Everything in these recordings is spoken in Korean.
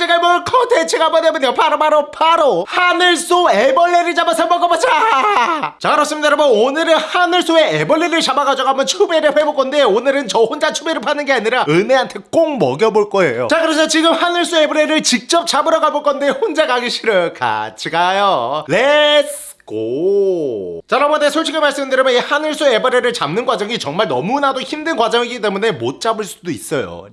제가 해볼 컨텐츠가 뭐냐면요. 바로 바로 바로. 하늘소 애벌레를 잡아서 먹어보자. 자 그렇습니다 여러분. 오늘은 하늘소의 애벌레를 잡아가지고 한번 추배를 해볼 건데 오늘은 저 혼자 추배를 파는 게 아니라 은혜한테 꼭 먹여볼 거예요. 자 그래서 지금 하늘소 애벌레를 직접 잡으러 가볼 건데 혼자 가기 싫어요. 같이 가요. let's go. 자, 여러분들 솔직히 말씀드리면 이 하늘소 애벌레를 잡는 과정이 정말 너무나도 힘든 과정이기 때문에 못 잡을 수도 있어요.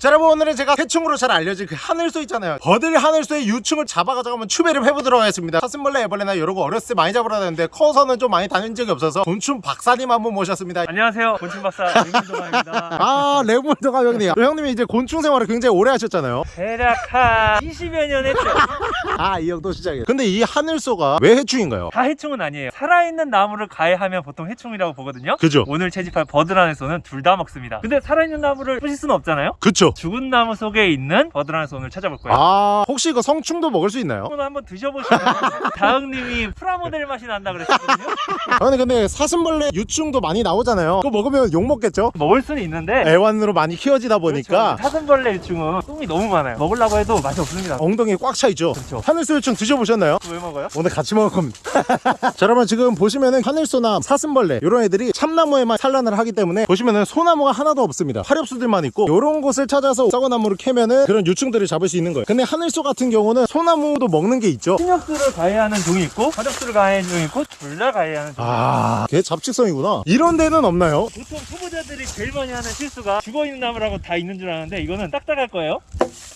자 여러분 오늘은 제가 해충으로 잘 알려진 그 하늘소 있잖아요. 버들 하늘소의 유충을 잡아가지고 한번 추배를 해보도록 하겠습니다. 사슴벌레 애벌레나 이런 거 어렸을 때 많이 잡으러 다녔는데 커서는 좀 많이 다닌 적이 없어서 곤충 박사님 한번 모셨습니다. 안녕하세요. 곤충 박사 김민동아입니다. 아 레몬더가 형님. 형님이 이제 곤충 생활을 굉장히 오래 하셨잖아요. 대략 한 20여 년 했죠. 아 이 형도 시작이에요. 근데 이 하늘소가 왜 해충인가요? 다 해충은 아니에요. 살아있는 나무를 가해하면 보통 해충이라고 보거든요. 그죠? 오늘 채집할 버드란에서는 둘 다 먹습니다. 근데 살아있는 나무를 부실 수는 없잖아요? 그쵸 죽은 나무 속에 있는 버드란에서 오늘 찾아볼 거예요 아 혹시 이거 성충도 먹을 수 있나요? 오늘 한번 드셔보시면 다흥님이 프라모델 맛이 난다 그랬거든요 아니 근데 사슴벌레 유충도 많이 나오잖아요 그거 먹으면 욕 먹겠죠? 먹을 수는 있는데 애완으로 많이 키워지다 보니까 그렇죠. 사슴벌레 유충은 똥이 너무 많아요 먹으려고 해도 맛이 없습니다 엉덩이에 꽉차 있죠 그렇죠. 하늘소 유충 드셔보셨나요? 왜 먹어요? 오늘 같이 먹을 겁니다 자 여러분 지금 보시면은 하늘소나 사슴벌레 이런 애들이 참나무에만 산란을 하기 때문에 보시면은 소나무가 하나도 없습니다 화렵수들만 있고 이런 곳을 찾아 서 썩은 나무를 캐면은 그런 유충들을 잡을 수 있는 거예요 근데 하늘소 같은 경우는 소나무도 먹는 게 있죠 신역수를 가해하는 종이 있고 화력수를 가해하는 종이 있고 둘 다 가해하는 종이 아, 걔 잡식성이구나. 이런 데는 없나요? 보통 초보자들이 제일 많이 하는 실수가 죽어있는 나무라고 다 있는 줄 아는데 이거는 딱딱할 거예요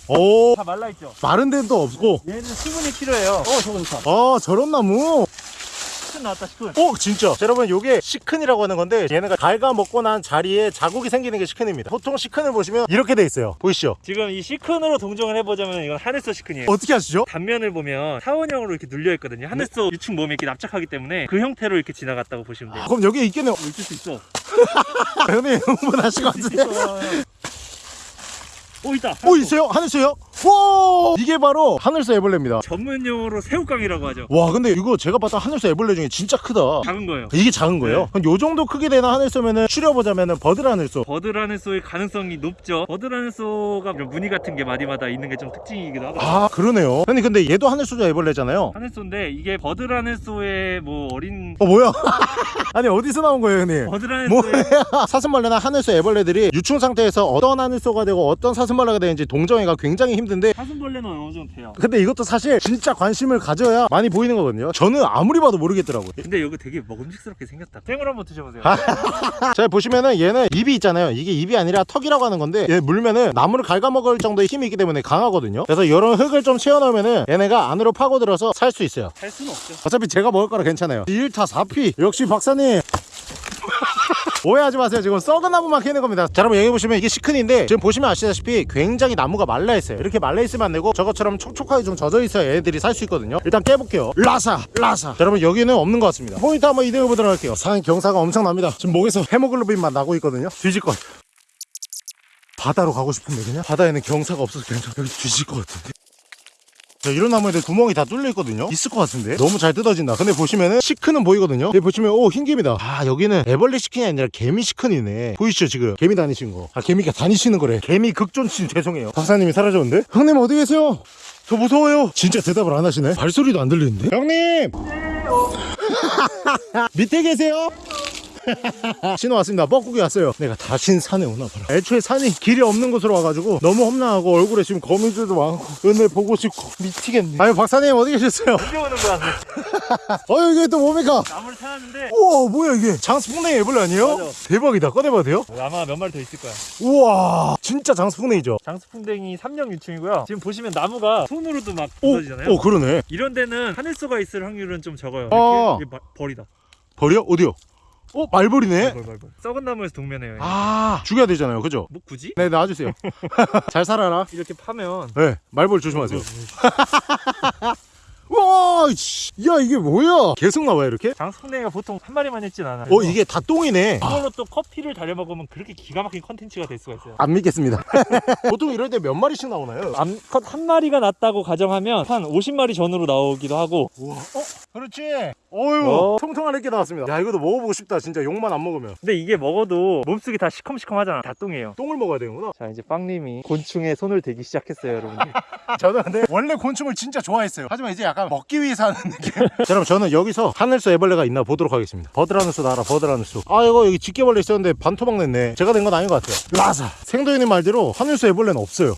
오, 다 말라있죠 마른 데도 없고. 얘는 수분이 필요해요 어 저거 좋다 아, 저런 나무. 시큰 나왔다 시큰 오, 진짜. 자, 여러분, 요게 시큰이라고 하는 건데, 얘네가 갈가 먹고 난 자리에 자국이 생기는 게 시큰입니다. 보통 시큰을 보시면 이렇게 돼 있어요. 보이시죠? 지금 이 시큰으로 동정을 해보자면 이건 하늘소 시큰이에요 어떻게 하시죠? 단면을 보면 타원형으로 이렇게 눌려 있거든요 하늘소 유충 몸에 이렇게 납작하기 때문에 그 형태로 이렇게 지나갔다고 보시면 돼요 그럼 여기 있겠네요. 있을 수 있어 형님, 흥분하신 것 같은데. 오 있다 오, 있어요? 하늘소요? 와! 이게 바로 하늘소 애벌레입니다. 전문 용어로 새우깡이라고 하죠 와, 근데 이거 제가 봤던 하늘소 애벌레 중에 진짜 크다. 작은 거예요 이게 작은 거예요? 네. 그럼 요 정도 크기 되는 하늘소면은 추려보자면은 버들 하늘소. 버드라는소의 가능성이 높죠 버드라는소가 이런 무늬 같은 게 마디마다 있는 게 좀 특징이기도 하고 아, 그러네요. 형님, 근데 얘도 하늘소죠 애벌레잖아요. 하늘소인데 이게 버드라는소의 뭐 어린 어 뭐야? 아니 어디서 나온 거예요, 형님? 버드라는소의 뭐야? 사슴벌레나 하늘소 애벌레들이 유충 상태에서 어떤 하늘소가 되고 어떤 사슴 벌레가 되는지 동정이가 굉장히 힘든데 사슴벌레는 어느 정도 돼요 근데 이것도 사실 진짜 관심을 가져야 많이 보이는 거거든요. 저는 아무리 봐도 모르겠더라고요. 근데 이거 되게 먹음직스럽게 생겼다 생으로 한번 드셔보세요 자 보시면은 얘는 입이 있잖아요. 이게 입이 아니라 턱이라고 하는 건데 얘 물면은 나무를 갉아먹을 정도의 힘이 있기 때문에 강하거든요. 그래서 이런 흙을 좀 채워넣으면은 얘네가 안으로 파고들어서 살 수 있어요. 살 수는 없죠 어차피 제가 먹을 거라 괜찮아요 1타 4피 역시 박사님 오해하지 마세요. 지금 썩은 나무만 캐는 겁니다. 자 여러분 여기 보시면 이게 시큰인데 지금 보시면 아시다시피 굉장히 나무가 말라있어요. 이렇게 말라있으면 안되고 저것처럼 촉촉하게 좀 젖어 있어야 얘네들이 살 수 있거든요. 일단 깨볼게요. 라사 라사. 자, 여러분 여기는 없는 것 같습니다. 포인트 한번 이동해 보도록 할게요. 산 경사가 엄청납니다. 지금 목에서 헤모글로빈만 나고 있거든요. 뒤질 것 같아요 바다로 가고 싶은데 그냥? 바다에는 경사가 없어서 그냥 여기 뒤질 것 같은데 자, 이런 나무에들 구멍이 다 뚫려 있거든요. 있을 것 같은데? 너무 잘 뜯어진다. 근데 보시면은 시큰은 보이거든요. 여기 보시면 오 흰개미다. 아 여기는 애벌레 시큰이 아니라 개미 시큰이네. 보이시죠 지금? 개미 다니시는 거아 개미가 다니시는 거래. 개미 극존신 죄송해요. 박사님이 사라졌는데? 형님 어디 계세요? 저 무서워요. 진짜 대답을 안 하시네? 발소리도 안 들리는데? 형님! 밑에 계세요 신호 왔습니다. 뻐꾸기 왔어요. 내가 다신 산에 오나 봐라. 애초에 산이 길이 없는 곳으로 와가지고 너무 험난하고 얼굴에 지금 거미줄도 많고 은혜 보고 싶고 미치겠네. 아유 박사님 어디 계셨어요? 언제 오는 거야? 어 이게 또 뭡니까? 나무를 찾았는데. 우와 뭐야 이게? 장수풍뎅이 애벌레 아니에요? 맞아. 대박이다. 꺼내봐도 돼요? 아마 몇 마리 더 있을 거야. 우와 진짜 장수풍뎅이죠? 장수풍뎅이 3령 유충이고요. 지금 보시면 나무가 손으로도 막 오, 부서지잖아요. 오 그러네. 이런 데는 하늘소가 있을 확률은 좀 적어요. 아. 이렇게 이게 벌이다. 벌이요? 어디요? 어 말벌이네 벌, 벌, 벌. 썩은 나무에서 동면해요 아 죽여야 되잖아요 그죠? 뭐 굳이? 네 놔주세요 잘 살아라 이렇게 파면 네 말벌 조심하세요 와, 씨. 야 이게 뭐야? 계속 나와요 이렇게? 장수풍뎅이가 보통 한 마리만 있진 않아요 어 이게 다 똥이네. 이걸로 또 커피를 달여 먹으면 그렇게 기가 막힌 컨텐츠가 될 수가 있어요 안 믿겠습니다. 보통 이럴 때 몇 마리씩 나오나요? 암컷 한 마리가 났다고 가정하면 한 50마리 전후로 나오기도 하고 우와, 어? 그렇지? 어유 어. 통통한 이렇게 나왔습니다. 야 이것도 먹어보고 싶다 진짜. 욕만 안 먹으면. 근데 이게 먹어도 몸속이 다 시커멓시커하잖아. 다 똥이에요. 똥을 먹어야 되는구나. 자 이제 빵님이 곤충에 손을 대기 시작했어요 여러분들. 저는 근데 원래 곤충을 진짜 좋아했어요. 하지만 이제 약간 먹기 위해서 하는 느낌. 자 그럼 저는 여기서 하늘소 애벌레가 있나 보도록 하겠습니다. 버드라누스 나라 버드라누스 아 이거 여기 집게벌레 있었는데 반토막 냈네. 제가 낸 건 아닌 것 같아요. 라사. 생도현님 말대로 하늘소 애벌레는 없어요.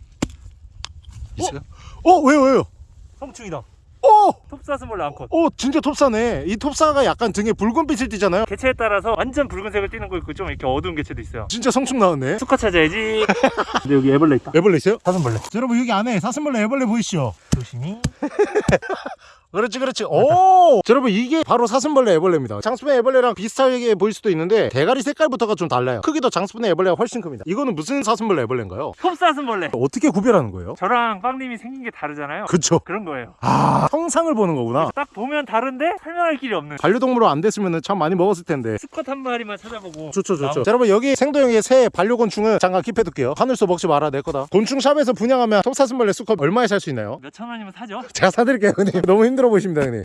있어요? 어? 왜요 왜요? 성충이다 어! 톱사슴벌레 암컷. 어 진짜 톱사네. 이 톱사가 약간 등에 붉은 빛을 띠잖아요? 개체에 따라서 완전 붉은색을 띠는 거 있고 좀 이렇게 어두운 개체도 있어요. 진짜 성충 나왔네. 수컷 찾아야지. 근데 여기 애벌레 있다. 애벌레 있어요? 사슴벌레. 여러분 여기 안에 사슴벌레 애벌레 보이시죠? 조심히 그렇지 그렇지. 오! 여러분 이게 바로 사슴벌레 애벌레입니다. 장수풍 애벌레랑 비슷하게 보일 수도 있는데 대가리 색깔부터가 좀 달라요. 크기도 장수풍 애벌레가 훨씬 큽니다. 이거는 무슨 사슴벌레 애벌레인가요? 톱사슴벌레. 어떻게 구별하는 거예요? 저랑 빵님이 생긴 게 다르잖아요. 그쵸. 그런 거예요. 아 형상을 보는 거구나. 딱 보면 다른데 설명할 길이 없는. 반려동물로 안 됐으면 참 많이 먹었을 텐데. 수컷 한 마리만 찾아보고. 좋죠 좋죠. 자, 여러분 여기 생도형의 새 반려곤충은 잠깐 킵해둘게요. 하늘소 먹지 마라 내 거다. 곤충샵에서 분양하면 톱사슴벌레 수컷 얼마에 살 수 있나요? 몇천 원이면 사죠. 제가 사드릴게요 너무 힘들어 보이십니다 형님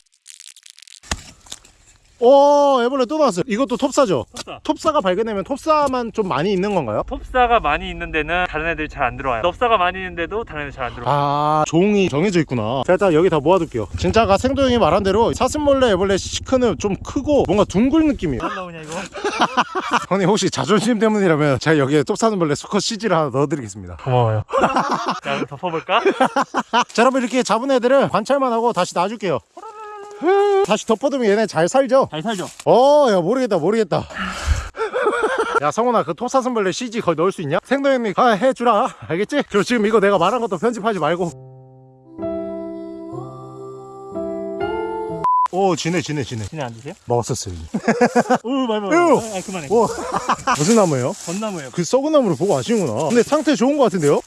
오 애벌레 또 나왔어요. 이것도 톱사죠? 톱사. 톱사가 발견되면 톱사만 좀 많이 있는 건가요? 톱사가 많이 있는 데는 다른 애들이 잘 안 들어와요. 넙사가 많이 있는 데도 다른 애들 잘 안 들어와요. 아 종이 정해져 있구나. 자 일단 여기 다 모아둘게요. 진짜 아까 생도 형이 말한 대로 사슴벌레 애벌레 시크는 좀 크고 뭔가 둥글 느낌이에요. 뭐 나오냐 이거? 형님 혹시 자존심 때문이라면 제가 여기에 톱사슴벌레 수컷 CG를 하나 넣어드리겠습니다. 고마워요. 자 그럼 덮어볼까? 자 여러분 이렇게 잡은 애들은 관찰만 하고 다시 놔줄게요 다시 덮어두면 얘네 잘 살죠? 잘 살죠 어야 모르겠다 모르겠다 야 성훈아 그 톱사슴벌레 CG 거기 넣을 수 있냐? 생도 형님 아 해주라 알겠지? 그리고 지금 이거 내가 말한 것도 편집하지 말고 오 지네 지네 지네 지네 안 드세요? 먹었었어요 말 말. 으. 아 그만해 오 무슨 나무예요? 전나무예요 그 썩은 나무를 보고 아시는구나 근데 상태 좋은 것 같은데요?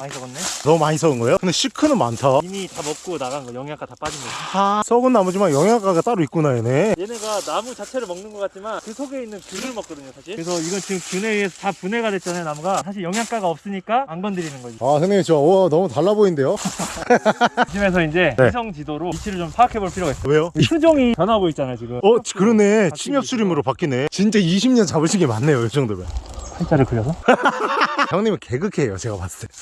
많이 적었네. 너무 많이 썩은 거예요? 근데 시크는 많다. 이미 다 먹고 나간 거 영양가 다 빠진 거지 아 썩은 나무지만 영양가가 따로 있구나 얘네. 얘네가 나무 자체를 먹는 것 같지만 그 속에 있는 균을 먹거든요 사실. 그래서 이건 지금 균에 의해서 다 분해가 됐잖아요 나무가. 사실 영양가가 없으니까 안 건드리는 거지. 아 선생님 저 와, 너무 달라 보이는데요? 이쯤에서 이제 네. 위성 지도로 위치를 좀 파악해 볼 필요가 있어요. 왜요? 수종이 변하고 있잖아요 지금. 어 그러네. 바뀌고 침엽 수림으로 바뀌네. 진짜 20년 잡으신 게 많네요 이 정도면. 한자를 그려서? 형님은 개그해요 제가 봤을 때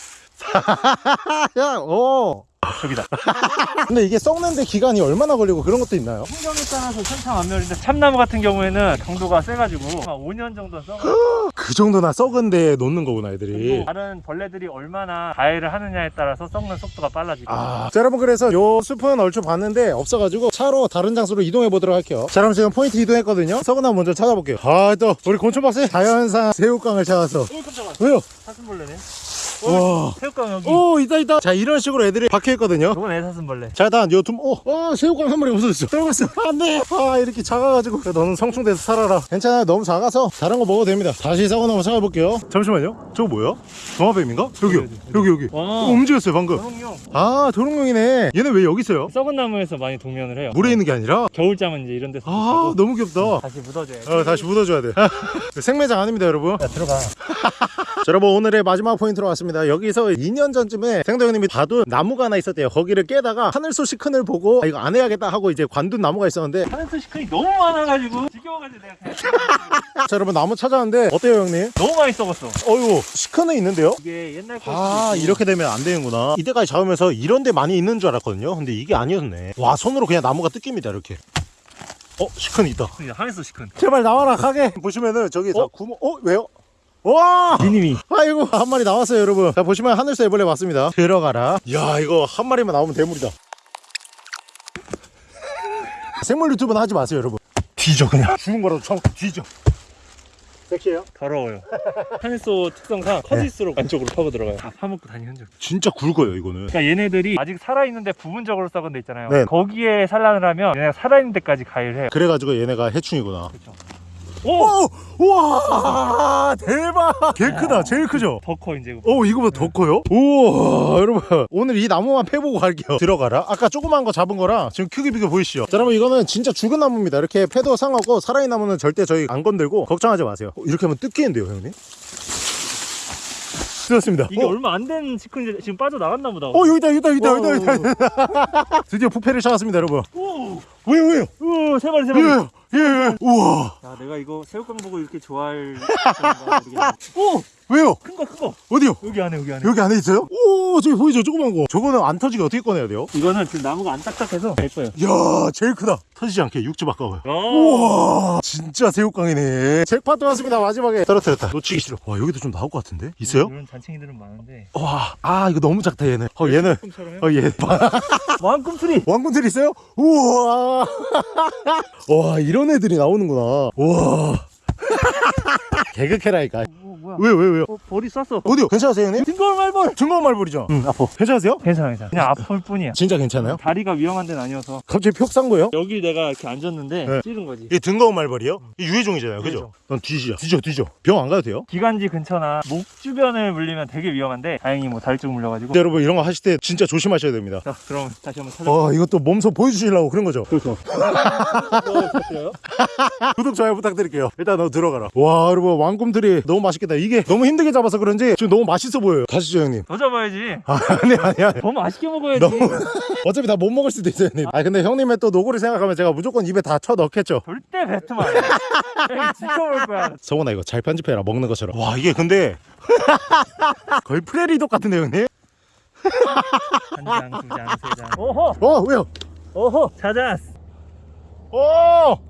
야, 어. 저기다. 근데 이게 썩는데 기간이 얼마나 걸리고 그런 것도 있나요? 환경에 따라서 천차만별인데 참나무 같은 경우에는 강도가 세가지고 한 5년 정도 써 그 정도나 썩은 데에 놓는 거구나 애들이. 다른 벌레들이 얼마나 가해를 하느냐에 따라서 썩는 속도가 빨라지고. 아, 자 여러분 그래서 요 숲은 얼추 봤는데 없어가지고 차로 다른 장소로 이동해 보도록 할게요. 자 그럼 지금 포인트 이동했거든요. 썩은 나무 먼저 찾아볼게요. 아 또 우리 곤충박스 자연산 새우깡을 찾아서. 어 깜짝아 왜요? 사슴벌레네 와. 새우깡 여기. 오 있다 있다. 자 이런 식으로 애들이 박혀 있거든요. 이건 애사슴벌레. 자 일단 요두 어, 어 새우깡 한 마리 없어졌어. 떨궜어. 안돼. 아 이렇게 작아가지고. 야, 너는 성충돼서 살아라. 괜찮아요 너무 작아서 다른 거 먹어도 됩니다. 다시 썩은 나무 찾아볼게요. 잠시만요. 저거 뭐야? 도마뱀인가? 여기요 여기, 여기. 와. 어, 움직였어요 방금. 도롱뇽. 아 도롱뇽이네. 얘는 왜 여기 있어요? 썩은 나무에서 많이 동면을 해요. 물에 있는 게 아니라? 겨울잠은 이제 이런 데서 아 너무 귀엽다. 다시 묻어줘야 돼 어, 다시 묻어줘야 돼. 생매장 아닙니다 여러분. 야 들어가. 자, 여러분 오늘의 마지막 포인트로 왔습니다 여기서 2년 전쯤에 생도 형님이 봐둔 나무가 하나 있었대요. 거기를 깨다가 하늘소 시큰을 보고 아, 이거 안 해야겠다 하고 이제 관둔 나무가 있었는데. 하늘소 시큰이 너무 많아가지고 지겨워가지고 내가 자 여러분 나무 찾아왔는데 어때요 형님? 너무 많이 썩었어. 어이구 시큰은 있는데요? 이게 옛날 거아 이렇게 되면 안 되는구나. 이때까지 잡으면서 이런 데 많이 있는 줄 알았거든요. 근데 이게 아니었네. 와 손으로 그냥 나무가 뜯깁니다 이렇게. 어 시큰 있다. 하늘소 시큰. 제발 나와라 가게. 보시면은 저기 다 어? 구멍 어 왜요? 와! 니님이. 아이고 한 마리 나왔어요 여러분. 자 보시면 하늘새 애벌레 왔습니다. 들어가라. 야 이거 한 마리만 나오면 대물이다. 생물 유튜브는 하지 마세요 여러분. 뒤져 그냥. 죽은 거라도 처먹고 뒤져. 섹시해요? 더러워요. 하늘소 특성상 커질수록 안쪽으로 파고 들어가요. 다 파먹고 다니는 적 진짜 굵어요 이거는. 그러니까 얘네들이 아직 살아있는데 부분적으로 썩은 데 있잖아요. 네. 거기에 산란을 하면 얘네가 살아있는 데까지 가해를 해요. 그래가지고 얘네가 해충이구나. 그렇죠 오! 오! 와 대박 개 크다 제일 크죠? 더 커 이제 오 이거보다 더 커요? 우와 여러분 오늘 이 나무만 패보고 갈게요 들어가라 아까 조그만 거 잡은 거랑 지금 크기 비교 보이시죠? 자 여러분 이거는 진짜 죽은 나무입니다 이렇게 패도 상하고 살아있는 나무는 절대 저희 안 건들고 걱정하지 마세요 어, 이렇게 하면 뜯기는데요 형님? 뜯었습니다 이게 어, 얼마 안 된 치킨인데 지금 빠져나갔나 보다 어 여기다 여기다 여기다 오. 여기다, 여기다. 드디어 부패를 찾았습니다 여러분 오! 왜요 왜요? 세 마리 세 마리 예예예 예. 우와 야 내가 이거 새우깡 보고 이렇게 좋아할 오! 왜요? 큰 거 큰 거. 어디요? 여기 안에 여기 안에. 여기 안에 있어요? 오! 저기 보이죠? 조그만 거. 저거는 안 터지게 어떻게 꺼내야 돼요? 이거는 지금 나무가 안 딱딱해서 될 거예요. 이야 제일 크다. 터지지 않게 육즙 아까워요. 오! 우와 진짜 새우깡이네. 잭팟도 왔습니다 마지막에. 떨어뜨렸다. 놓치기 싫어. 와 여기도 좀 나올 것 같은데? 있어요? 이런 잔챙이들은 많은데. 와 아 이거 너무 작다 얘는. 어 얘는. 꿈처럼 어얘. 왕꿈틀이 왕군들 있어요? 우와. 와 이런 애들이 나오는구나. 우와 개그캐라니까 오 뭐야 왜요 왜요 왜요 어, 볼이 쐈어 어디요 괜찮으세요 형님? 딩걸 말벌 증거 말벌이죠? 응 아파 괜찮으세요? 괜찮아 괜찮아 그냥 아플 뿐이야 진짜 괜찮아요? 다리가 위험한 데는 아니어서 갑자기 푹싼 거예요? 여기 내가 이렇게 앉았는데 네. 찌른 거지 이게 등거운 말벌이요? 이 유해종이잖아요 그죠? 유해종. 넌 뒤지죠 뒤져 뒤져 병 안 가도 돼요? 기관지 근처나 목 주변을 물리면 되게 위험한데 다행히 뭐 다리 쪽 물려가지고 여러분 이런 거 하실 때 진짜 조심하셔야 됩니다 자 그럼 다시 한번 찾아 어 이것도 몸소 보여주시려고 그런 거죠? 그렇죠 요 구독 좋아요 부탁드릴게요 일단 너 들어가라 와 여러분 왕꿈틀이 너무 맛있겠다. 이게 너무 힘들게 잡아서 그런지 지금 너무 맛있어 보여요. 가시죠 형님. 더 잡아야지. 아 아니 아니 아니. 더 맛있게 먹어야지. 너무 어차피 다 못 먹을 수도 있어요 형님. 아 근데 형님의 또 노고를 생각하면 제가 무조건 입에 다 쳐 넣겠죠. 절대 뱉으면 안돼 지켜볼 거야. 성원아 이거 잘 편집해라. 먹는 것처럼. 와 이게 근데 거의 프레리독 같은데 형님? 한장 두장 세장. 오호 어 왜요? 오호 찾았어. 오!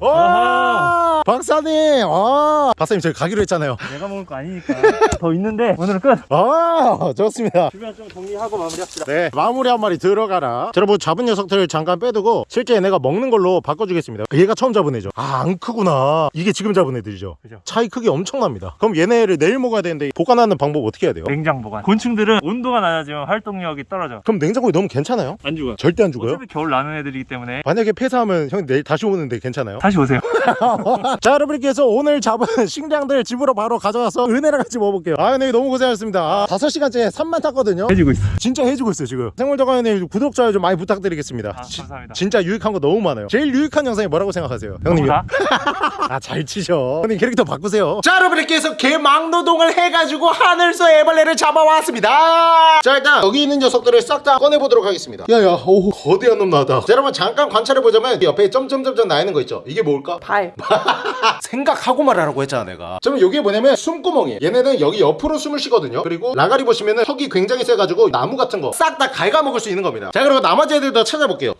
오! 아하. 박사님! 아! 박사님 저희 가기로 했잖아요. 내가 먹을 거 아니니까 더 있는데 오늘은 끝 아! 좋습니다. 주변 좀 정리하고 마무리합시다 네. 마무리 한 마리 들어가라. 자, 여러분 잡은 녀석들을 잠깐 빼두고 실제 얘네가 먹는 걸로 바꿔주겠습니다. 얘가 처음 잡은 애죠. 아, 안 크구나. 이게 지금 잡은 애들이죠. 그죠. 차이 크기 엄청납니다. 그럼 얘네를 내일 먹어야 되는데 보관하는 방법 어떻게 해야 돼요? 냉장 보관 곤충들은 온도가 낮아지면 활동력이 떨어져 그럼 냉장고에 넣으면 괜찮아요? 안 죽어요 절대 안 죽어요? 어차피 겨울 나는 애들이기 때문에 만약에 폐사하면 형 내일 다시 오는데 괜찮아요? 다시 오세요. 자 여러분께서 오늘 잡은 식량들 집으로 바로 가져와서 은혜랑 같이 먹어볼게요. 아 근데 너무 고생하셨습니다. 아, 5시간째 산만 탔거든요. 해지고 있어 진짜 해주고 있어요 지금. 생물자관님 구독 좋아요 좀 많이 부탁드리겠습니다. 아 지- 감사합니다. 진짜 유익한 거 너무 많아요. 제일 유익한 영상이 뭐라고 생각하세요 뭐다? 아잘 치셔. 형님 캐릭터 바꾸세요. 자 여러분께서 개망노동을 해가지고 하늘소 애벌레를 잡아왔습니다. 자 일단 여기 있는 녀석들을 싹 다 꺼내보도록 하겠습니다. 야야 오 거대한 놈 나왔다. 자 여러분 잠깐 관찰해보자면 옆에 점점점점 나 있는 거 있죠 이게 뭘까? 발. 생각하고 말하라고 했잖아 내가 그러면 이게 뭐냐면 숨구멍이에요 얘네는 여기 옆으로 숨을 쉬거든요 그리고 라가리 보시면 은 턱이 굉장히 세가지고 나무 같은 거 싹 다 갉아먹을 수 있는 겁니다 자 그리고 나머지 애들도 찾아볼게요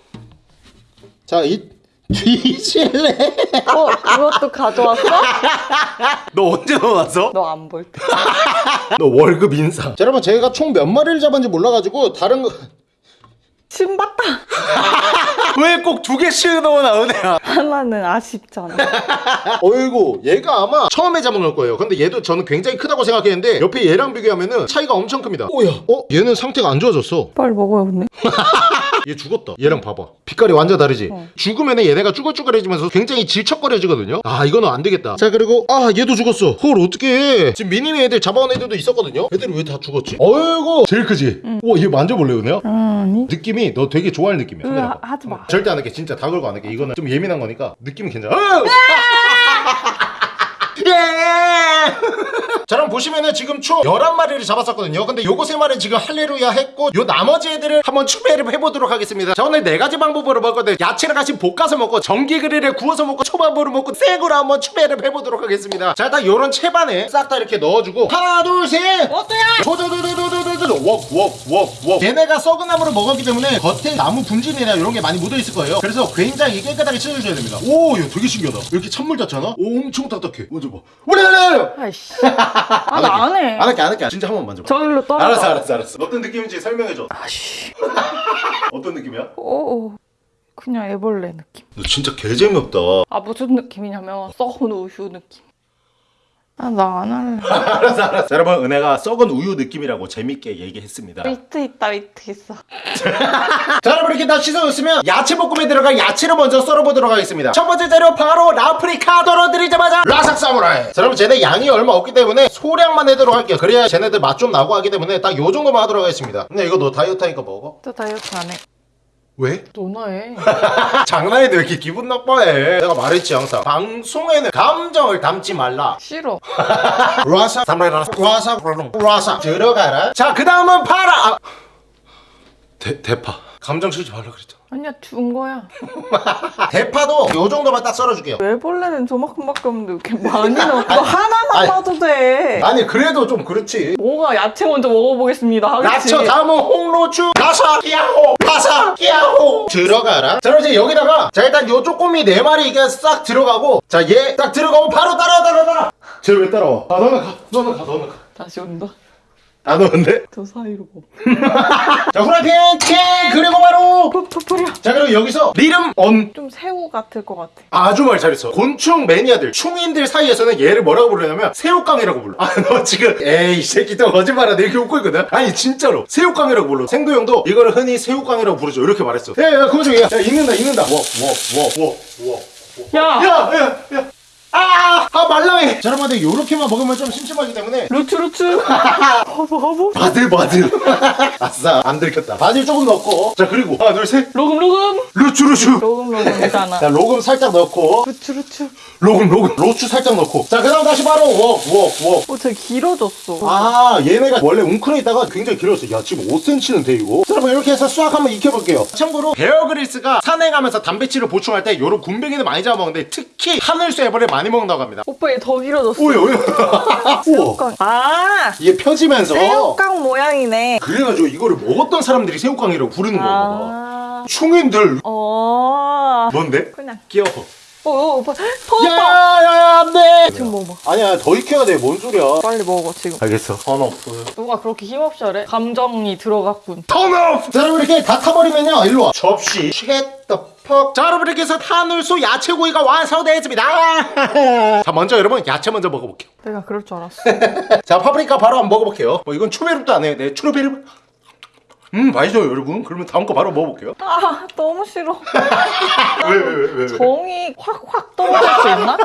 자이 뒤질래 어, 그것도 가져왔어? 너 언제 넣어놨어? 너 안 볼 때. 너 월급 인상 자 여러분 제가 총 몇 마리를 잡았는지 몰라가지고 다른 거 신봤다. 왜 꼭 두 개씩 넣어놔 은혜야 하나는 아쉽잖아. 어이구 얘가 아마 처음에 잡은 걸 거예요 근데 얘도 저는 굉장히 크다고 생각했는데 옆에 얘랑 비교하면은 차이가 엄청 큽니다 오야 어? 얘는 상태가 안 좋아졌어 빨리 먹어요, 근데. 얘 죽었다. 얘랑 봐봐. 빛깔이 완전 다르지? 어. 죽으면 얘네가 쭈글쭈글해지면서 굉장히 질척거려지거든요? 아 이거는 안 되겠다. 자 그리고 아 얘도 죽었어. 헐 어떡해? 지금 미니미 애들 잡아온 애들도 있었거든요? 애들이 왜 다 죽었지? 어이구! 제일 크지? 우와 얘 만져볼래 은혜야? 아니. 느낌이 너 되게 좋아할 느낌이야 으, 카메라 하- 봐. 하지 마. 절대 안 할게. 진짜 다 걸고 안 할게. 이거는 좀 예민한 거니까 느낌은 괜찮아 어! 예! 자 그럼 보시면은 지금 총 11마리를 잡았었거든요. 근데 요거 3마리 지금 할레루야 했고 요 나머지 애들을 한번 추배를 해보도록 하겠습니다. 자 오늘 네가지 방법으로 건데 야채를 같이 볶아서 먹고 전기 그릴에 구워서 먹고 초밥으로 먹고 생으로 한번 추배를 해보도록 하겠습니다. 자 일단 요런 채반에 싹 다 이렇게 넣어주고 하나 둘셋! 어때요? 도도도도도도도도 웍웍웍웍! 얘네가 썩은 나무를 먹었기 때문에 겉에 나무 분진이나 이런 게 많이 묻어 있을 거예요. 그래서 굉장히 깨끗하게 씻어줘야 됩니다. 오 이거 되게 신기하다. 이렇게 찬물 닿잖아? 오 엄청 딱딱해. 만져봐 오래래래 아이씨. 아, 나안 해. 안 할게 안 할게 진짜 한 번 만져봐 저길로 떨어져. 알았어 알았어 알았어 어떤 느낌인지 설명해줘 아씨. 어떤 느낌이야? 오, 그냥 애벌레 느낌. 너 진짜 개재미없다 아, 무슨 느낌이냐면, 썩은 우유 느낌. 아, 나 안 할래. 알았어 알았어 자, 여러분 은혜가 썩은 우유 느낌이라고 재밌게 얘기했습니다 위트 있다, 위트 있어. 자 여러분 이렇게 다 씻어줬으면 야채 볶음에 들어갈 야채를 먼저 썰어보도록 하겠습니다 첫 번째 재료 바로 라프리카 덜어드리자마자 라삭 사무라이 자 여러분 쟤네 양이 얼마 없기 때문에 소량만 해도록 할게요 그래야 쟤네들 맛 좀 나고 하기 때문에 딱 요 정도만 하도록 하겠습니다 근데 이거 너 다이어트 하니까 먹어? 또 다이어트 안 해. 왜? 너나 해. 장난인데 왜 이렇게 기분 나빠해 내가 말했지 항상 방송에는 감정을 담지 말라 싫어. 라삭 사무라이 라삭 라삭 라삭 들어가라 자 그 다음은 파라 아. 대, 대파 감정 실지 말라 그랬잖아 아니야 준 거야. 대파도 요 정도만 딱 썰어줄게요 애벌레는 저만큼밖에 없는데 왜 이렇게 많이 넣어? 너 하나만 아니. 봐도 돼. 아니 그래도 좀 그렇지 뭐가 야채 먼저 먹어보겠습니다. 하겠지. 야채 다음은 홍로추 가사 끼야호 가사 끼야호 들어가라 자 그럼 이제 여기다가 자 일단 요 쪼꼬미 네 마리 이게 싹 들어가고 자 얘 딱 들어가고 바로 따라와 따라와 따라와 쟤왜 따라와 아 너는 가 너는 가 너는 가 다시 온다. 안 오는데? 저 사이로 뭐. 자 후라이팬! 캔 그리고 바로! 푸푸푸려. 자 그리고 여기서 리름 언 좀 새우 같을 것 같아. 아주 말 잘했어. 곤충 매니아들 충인들 사이에서는 얘를 뭐라고 부르냐면 새우깡이라고 불러. 아 너 지금 에이 이 새끼 또 거짓말하네 이렇게 웃고 있거든? 아니 진짜로. 새우깡이라고 불러. 생도형도 이거를 흔히 새우깡이라고 부르죠. 이렇게 말했어. 야야 곤충이야 야 익는다 익는다. 워워워워워. 야! 야 야 야 아, 아 말랑해. 자 여러분들 요렇게만 먹으면 좀 심심하기 때문에. 루츠 루츠. 바보 바보. 바들 바들 아싸 안 들켰다. 바질 조금 넣고. 자 그리고 하나 둘셋. 로금 로금. 루추 루추. 로금 로금이잖아. 자 로금 살짝 넣고. 루츠 루츠. 로금 로금. 로추 살짝 넣고. 자 그 다음 다시 바로 워워워 어, 되게 길어졌어. 아 얘네가 원래 웅크려 있다가 굉장히 길었어. 야 지금 5cm는 돼 이거? 자 여러분 이렇게 해서 수학 한번 익혀볼게요. 참고로 베어그릴스가 산에 가면서 단백질을 보충할 때 요런 굼벵이는 많이 잡아먹는데 특히 하늘쇠벌을 많이 먹는다고 합니다 오빠 얘 더 길어졌어. 오야 오야 우와 새우깡. 아! 이게 펴지면서 새우깡 모양이네. 그래가지고 이거를 먹었던 사람들이 새우깡이라고 부르는 거야 아. 충인들 어. 뭔데? 그냥. 끼워 어, 어, 오빠. 야야야 안돼 지금 먹어봐. 아니야 더 익혀야 돼뭔 소리야 빨리 먹어 지금. 알겠어 turn off 누가 그렇게 힘없이 하래? 감정이 들어갔군. turn off 자 여러분 이렇게 다 타버리면요 일로와 접시 shut the fuck 자 여러분 이렇게 해서 하늘소 야채구이가 완성되었습니다 자 먼저 여러분 야채 먼저 먹어볼게요 내가 그럴 줄 알았어. 자 파프리카 바로 한번 먹어볼게요 뭐 이건 초베르도 안 해요 네 초베르 음 맛있어요 여러분 그러면 다음 거 바로 먹어볼게요 아 너무 싫어. 왜왜왜 왜, 왜? 정이 확확 떨어질 수 있나?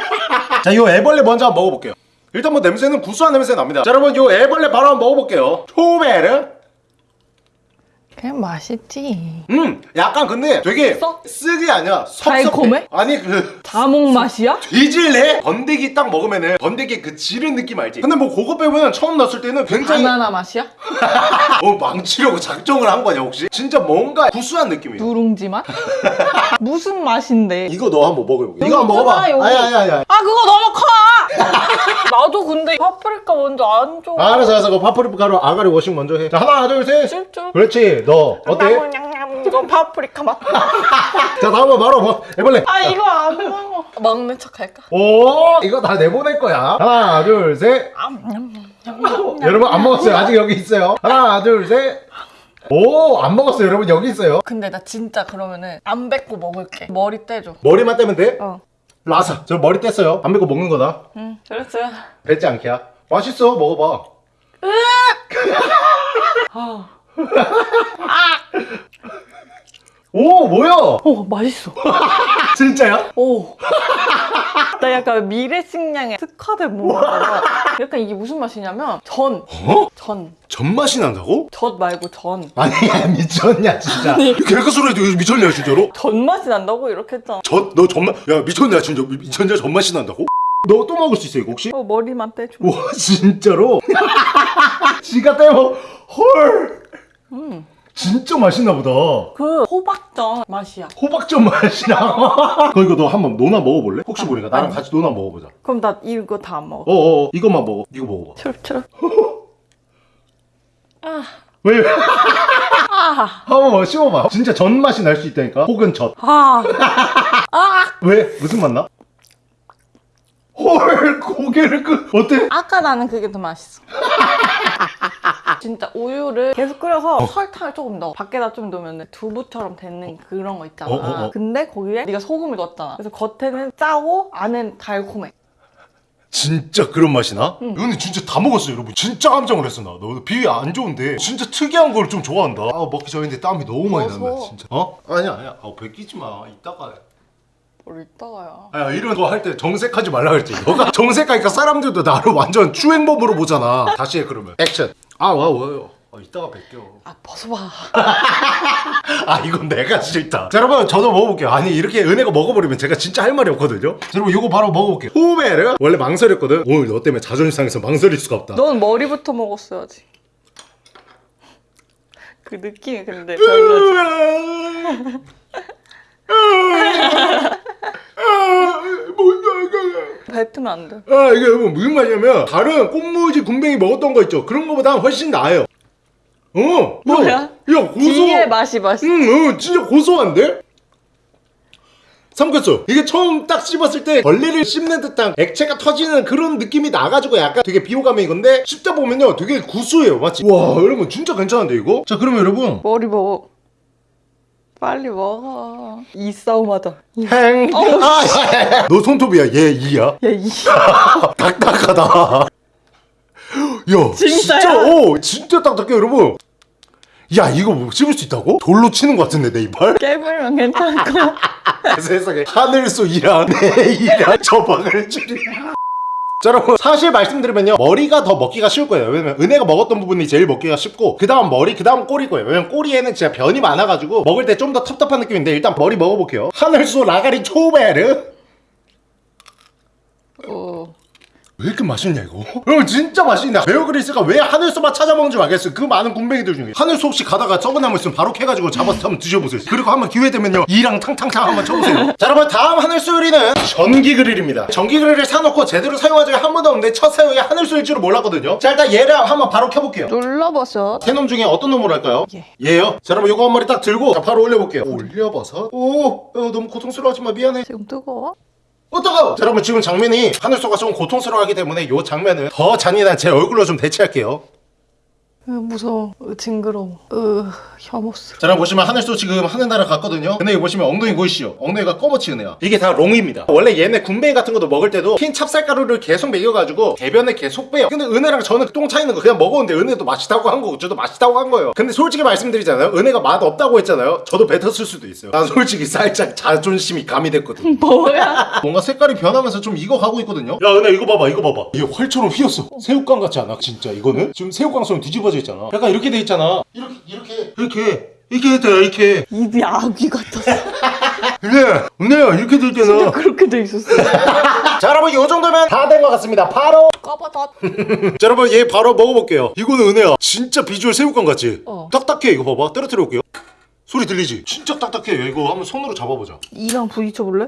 자, 요 애벌레 먼저 한번 먹어볼게요. 일단 뭐 냄새는 구수한 냄새 납니다. 자, 여러분 요 애벌레 바로 한번 먹어볼게요. 초베르. 그냥 맛있지. 음, 약간 근데 되게 써? 쓰기 아니야. 섭섭해. 달콤해? 아니 그 자몽 맛이야? 뒤질래? 번데기 딱 먹으면은 번데기 그 지른 느낌 알지? 근데 뭐 그거 빼면은 처음 넣었을 때는 굉장히 바나나 맛이야? 어 망치려고 작정을 한 거냐 혹시? 진짜 뭔가 구수한 느낌이야. 누룽지 맛? 무슨 맛인데? 이거 너 한번 먹어볼게. 이거 한번 먹어봐. 있잖아, 여기. 아야 아야 아야. 아 그거 너무 커! 나도 근데 파프리카 먼저 안 줘. 아, 알았어 알았어. 그 파프리카로 아가리 washing 먼저 해. 자 하나 둘 셋. 찔찔. 그렇지. 너 어때? 이거 파프리카 맛. 자 다음은 바로 뭐 애벌레. 아 이거 안 먹어. 먹는 척 할까? 오 이거 다 내보낼 거야 하나 둘셋 아, 냠냠냠. 여러분 안 먹었어요 아직 여기 있어요 하나 둘 셋 오 안 먹었어요 여러분 여기 있어요 근데 나 진짜 그러면은 안 뱉고 먹을게. 머리 떼줘. 머리만 떼면 돼? 어. 라사 저 머리 뗐어요 안 뱉고 먹는 거다 응. 그랬어. 뱉지 않게야 맛있어 먹어봐 아. 오 뭐야 오 맛있어. 진짜야? 오. 나 약간 미래식량에 특화된 뭔가가 약간 이게 무슨 맛이냐면 전. 어? 전. 전 맛이 난다고? 젖 말고 전. 아니 야 미쳤냐 진짜 개그 소리 해도 미쳤냐 진짜로? 전 맛이 난다고 이렇게 했잖아. 젖 너 전맛 야 미쳤냐 진짜 미- 미쳤냐 전 맛이 난다고? 너 또 먹을 수 있어 이거 혹시? 어, 머리만 떼줘. 와 진짜로? 지가 떼고 헐 음. 진짜 맛있나 보다 그 호박전 맛이야. 호박전 맛이나 그 이거 너 한번 노나 먹어볼래? 혹시 모르니까 나랑 아니. 같이 노나 먹어보자 그럼 나 이거 다안 먹어. 어어 이것만 먹어 이거 먹어봐 추럽추럽. 아. 왜? 왜? 아. 한번 씹어봐 진짜 전 맛이 날 수 있다니까 혹은 젖 아. 아. 왜? 무슨 맛 나? 헐 고개를 끄 어때? 아까 나는 그게 더 맛있어. 진짜 우유를 계속 끓여서 설탕을 조금 넣어. 밖에다 좀 넣으면 두부처럼 되는 그런 거 있잖아. 어, 어, 어. 근데 거기에 네가 소금을 넣었잖아. 그래서 겉에는 짜고 안은 달콤해. 진짜 그런 맛이 나? 이거는 진짜 다 먹었어 여러분 진짜 깜짝 놀랐어 나 너 비위 안 좋은데 진짜 특이한 걸 좀 좋아한다 아 먹기 전인데 땀이 너무 많이. 난다 진짜 어? 아니야 아니야 아 베끼지 마 이따가 뭘 이따가야. 아 이런 거 할 때 정색하지 말라 그랬지. 너가 정색하니까 사람들도 나를 완전 추행범으로 보잖아. 다시 해 그러면. 액션. 아와 와요. 아 이따가 뵐게요. 아 벗어봐. 아 이건 내가 싫다. 자 여러분 저도 먹어볼게요. 아니 이렇게 은혜가 먹어버리면 제가 진짜 할 말이 없거든요? 자, 여러분 이거 바로 먹어볼게요. 호메르 원래 망설였거든. 오늘 너 때문에 자존심 상해서 망설일 수가 없다. 넌 머리부터 먹었어야지. 그 느낌이 근데 별로지. 뱉으면 안 돼. 아 이게 뭐 무슨 맛이냐면 다른 꽃무지 군뱅이 먹었던 거 있죠 그런 거보다 훨씬 나아요 어 뭐야? 야, 야 고소 뒤에 맛이 맛있어. 응, 응 진짜 고소한데? 삼켰어 이게 처음 딱 씹었을 때 벌레를 씹는 듯한 액체가 터지는 그런 느낌이 나가지고 약간 되게 비호감인 건데 씹다 보면요 되게 구수해요 맞지? 와 여러분 진짜 괜찮은데 이거? 자 그러면 여러분 머리 먹어. 빨리 먹어. 이 싸움하다. 행. 아, 야, 야, 야. 너 손톱이야 얘 이야? 야, 이. 딱딱하다 야 진짜야? 진짜 어 진짜 딱딱해 여러분 야 이거 뭐 씹을 수 있다고? 돌로 치는 것 같은데 내 이빨? 깨물면 거야. 세상에 하늘소 이랑 내 이랑 저박을 줄이야 자 여러분 사실 말씀드리면요 머리가 더 먹기가 쉬울 거예요. 왜냐면 은혜가 먹었던 부분이 제일 먹기가 쉽고 그 다음 머리 그 다음 꼬리 거예요. 왜냐면 꼬리에는 진짜 변이 많아가지고 먹을 때 좀 더 텁텁한 느낌인데 일단 머리 먹어볼게요. 하늘소 라가리 초베르 어. 왜 이렇게 맛있냐 이거? 형 진짜 맛있냐 베어그리스가 왜 하늘소만 찾아 먹는지 알겠어요 그 많은 군뱅이들 중에. 하늘소 혹시 가다가 썩은 나무 있으면 바로 캐가지고 잡아서 한번 드셔보세요. 그리고 한번 기회 되면요. 이랑 탕탕탕 한번 쳐보세요. 자 여러분 다음 하늘소 요리는 전기 그릴입니다. 전기 그릴을 사놓고 제대로 사용한 적이 한 번도 없는데 첫 사용이 하늘소일 줄은 몰랐거든요. 자 일단 얘를 한번 바로 켜볼게요. 눌러버섯. 세놈 중에 어떤 놈으로 할까요? 얘. 얘요? 자 여러분 요거 한 마리 딱 들고 자 바로 올려볼게요. 올려버섯? 오 어, 너무 고통스러워하지마. 미안해. 지금 뜨거워? 어떡하고 자 여러분 지금 장면이 하늘소가 좀 고통스러워하기 때문에 이 장면은 더 잔인한 제 얼굴로 좀 대체할게요. 으, 무서워. 으, 징그러워. 으, 혐오스러워. 자 여러분 보시면 하늘소 지금 하늘나라 갔거든요. 근데 여기 보시면 엉덩이 보이시죠? 엉덩이가 검어치 은혜야. 이게 다 롱입니다. 원래 얘네 군뱅이 같은 것도 먹을 때도 흰 찹쌀가루를 계속 먹여가지고 배변에 계속 빼요. 근데 은혜랑 저는 똥 차이는 거 그냥 먹었는데 은혜도 맛있다고 한 거고 저도 맛있다고 한 거예요. 근데 솔직히 말씀드리잖아요. 은혜가 맛 없다고 했잖아요. 저도 뱉었을 수도 있어요. 난 솔직히 살짝 자존심이 가미됐거든. 뭐야? 뭔가 색깔이 변하면서 좀 익어가고 있거든요. 야 은혜 이거 봐봐 이거 봐봐. 이게 활처럼 휘었어. 새우깡 같지 않아? 진짜 이거는? 지금 새우깡처럼 뒤집어 져 있잖아 약간 이렇게 돼 있잖아 이렇게 이렇게 이렇게 이렇게 돼 이렇게 입이 아귀 같았어. 은혜야 은혜야 이렇게 돼 있잖아 그렇게 돼 있었어. 자 여러분 이 정도면 다 된 것 같습니다 바로. 자 여러분 얘 바로 먹어볼게요 이거는 은혜야 진짜 비주얼 새우깡 같지? 어. 딱딱해 이거 봐봐 떨어뜨려 볼게요 소리 들리지? 진짜 딱딱해 이거 한번 손으로 잡아보자 이랑 부딪혀볼래?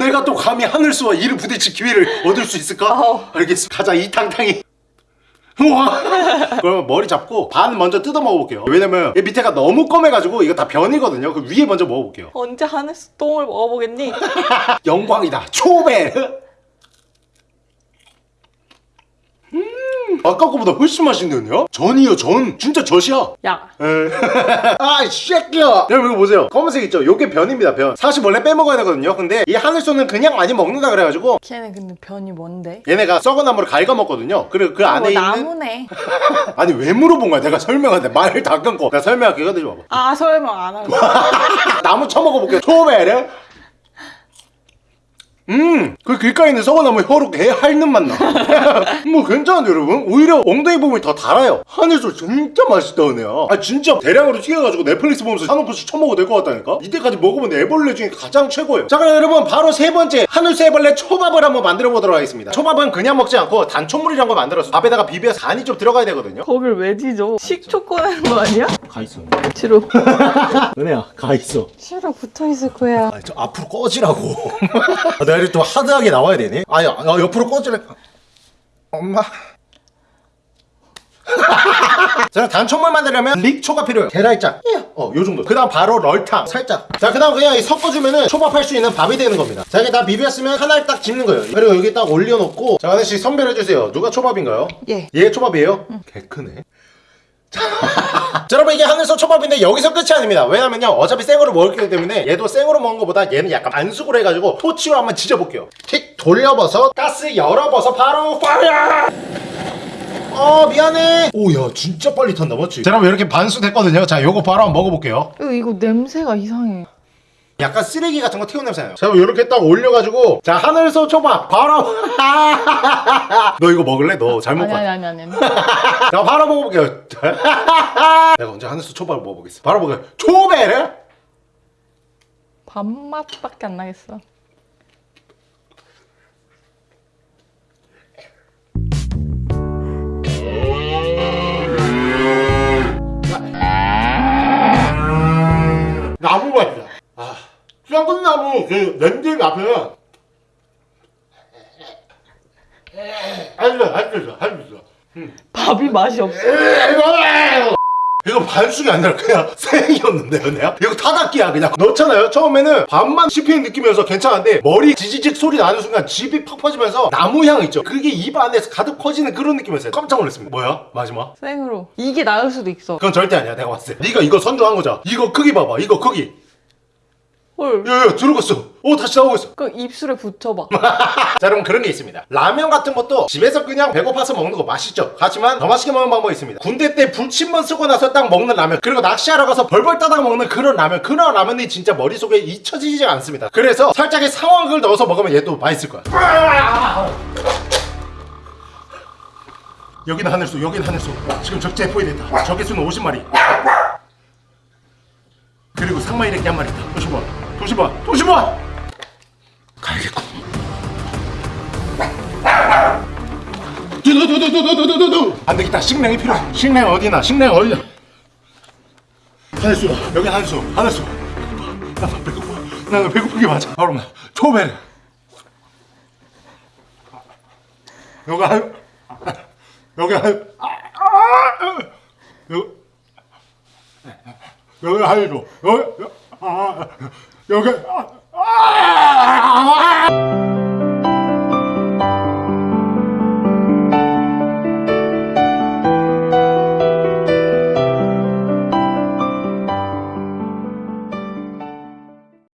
내가 또 감히 하늘수와 이를 부딪힐 기회를 얻을 수 있을까? 어. 알겠어 가자 이 탕탕이 우와. 그러면 머리 잡고 반 먼저 뜯어 먹어볼게요. 왜냐면 얘 밑에가 너무 검해가지고 이거 다 변이거든요. 그 위에 먼저 먹어볼게요. 언제 하늘수 똥을 먹어보겠니? 영광이다. 초베 아까 거보다 훨씬 맛있는데요? 전이요 전 진짜 젖이야 야, 아, 새끼야! 여러분, 이거 보세요. 검은색 있죠? 요게 변입니다, 변. 사실 원래 빼먹어야 되거든요. 근데 이 하늘소는 그냥 많이 먹는다 그래가지고 걔네 근데 변이 뭔데? 얘네가 썩은 나무를 갉아먹거든요. 그리고 그 안에 뭐 있는. 나무네. 아니, 왜 물어본 거야? 내가 설명하는데 말을 다 끊고. 내가 설명할게. 이거 드셔 봐봐. 아 설명 안 하고. 나무 쳐먹어볼게요. 초베르. 음, 그 길가에 있는 썩은 나무 혀로 개 핥는 맛 나. 뭐 괜찮은데 여러분? 오히려 엉덩이 부분이 더 달아요. 하늘소 진짜 맛있다 은혜야. 아 진짜 대량으로 튀겨가지고 넷플릭스 보면서 한 움큼씩 쳐먹어도 될 것 같다니까? 이때까지 먹어본 애벌레 중에 가장 최고예요. 자 그럼 여러분 바로 세 번째 하늘소 애벌레 초밥을 한번 만들어 보도록 하겠습니다. 초밥은 그냥 먹지 않고 단초물이란 거 만들어서 밥에다가 비벼서 간이 좀 들어가야 되거든요. 거길 왜 뒤져? 식초 꺼내는 거 아니야? 가 있어. 뒤로. 은혜야 가 있어. 싫어 붙어 있을 거야. 아니, 저 앞으로 꺼지라고. 아, 내가 이렇게 또 하드하게 나와야 되니? 아니, 아, 옆으로 꺼지래. 엄마. 자, 단초물 만들려면 릭초가 필요해요. 계랄짝. 어, 요 정도. 그 다음 바로 럴탕. 살짝. 자, 그 다음 그냥 이 섞어주면은 초밥할 수 있는 밥이 되는 겁니다. 자, 이게 다 비볐으면 하나를 딱 집는 거예요. 그리고 여기 딱 올려놓고. 자, 하나씩 선별해주세요. 누가 초밥인가요? 얘. 얘 초밥이에요? 개 크네. 자, 여러분 이게 하늘소 초밥인데 여기서 끝이 아닙니다. 왜냐면요 어차피 생으로 먹을 거기 때문에 얘도 생으로 먹는 것보다 얘는 약간 반숙으로 해가지고 토치로 한번 지져볼게요. 틱 돌려버섯 가스 열어버섯 바로 파이어! 어 미안해. 오야 진짜 빨리 탄다 맞지? 자 여러분 이렇게 반숙 됐거든요? 자 요거 바로 한번 먹어볼게요. 이거, 이거 냄새가 이상해. 약간 쓰레기 같은 거 태워내잖아요. 자 그럼 이렇게 딱 올려가지고 자 하늘소 초밥 바로. 너 이거 먹을래? 너 잘못 아니, 봤 아니 아니 아니 자 바로 먹어볼게요. 내가 언제 하늘소 초밥을 먹어보겠어? 바로 먹어요. 초베르? 밥맛밖에 안 나겠어. 나무 맛이야 그리고 그 렌즈 앞에는 할수 할수 할수 밥이 맛이 없어. 이거 반숙이 아니라 그냥 생이었는데요 내가? 이거 타닥기야 그냥. 넣잖아요. 처음에는 밥만 씹히는 느낌이어서 괜찮은데 머리 지지직 소리 나는 순간 집이 팍 퍼지면서 나무 향 있죠. 그게 입 안에서 가득 퍼지는 그런 느낌이었어요. 깜짝 놀랐습니다. 뭐야? 마지막? 생으로. 이게 나을 수도 있어. 그건 절대 아니야. 내가 봤을 때. 네가 이거 선정한 거잖아. 이거 크기 봐봐. 이거 크기 헐. 야야 들어갔어. 오 다시 나오고 있어. 그 입술에 붙여봐. 자 여러분 그런 게 있습니다. 라면 같은 것도 집에서 그냥 배고파서 먹는 거 맛있죠? 하지만 더 맛있게 먹는 방법이 있습니다. 군대 때 불침번 쓰고 나서 딱 먹는 라면 그리고 낚시하러 가서 벌벌 따다가 먹는 그런 라면 그런 라면이 진짜 머릿속에 잊혀지지 않습니다. 그래서 살짝의 상황을 넣어서 먹으면 얘도 맛있을 거야. 여기는 하늘소 여기는 하늘소 지금 적재 포위됐다. 적개수는 50마리. 그리고 상마 이렇게 한 마리 있다. 도시봐 도시봐 도시봐 가야겠군 두두두두두두두두 안 되겠다 식량이 필요해 식량 어디나 식량 어디나 하늘수 여기 하늘수 하늘수 나 배고파 나 배고프게 맞아 바로 초베르 여기 한 여기 한 여기 여기 하늘수 여기 아 여기 아, 아, 아,